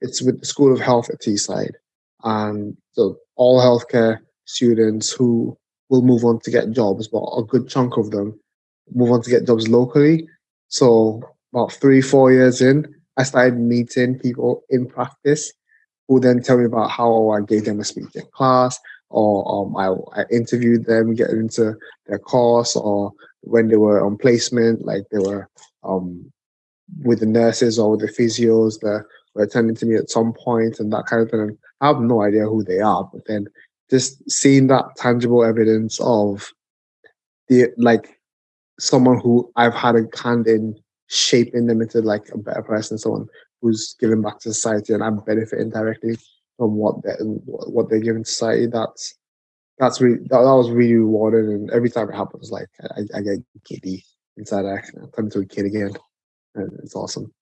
it's with the School of Health at Teesside, and so all healthcare students who will move on to get jobs, but a good chunk of them move on to get jobs locally. So about three, four years in, I started meeting people in practice who then tell me about how I gave them a speech in class, or um, I, I interviewed them, get into their course, or when they were on placement, like they were um, with the nurses or with the physios were attending to me at some point and that kind of thing. And I have no idea who they are, but then just seeing that tangible evidence of the like someone who I've had a hand in shaping them into like a better person, someone who's giving back to society and I'm benefiting directly from what they what they're giving society. That's that's really that, that was really rewarding and every time it happens like I, I get giddy inside I turn into a kid again. And it's awesome.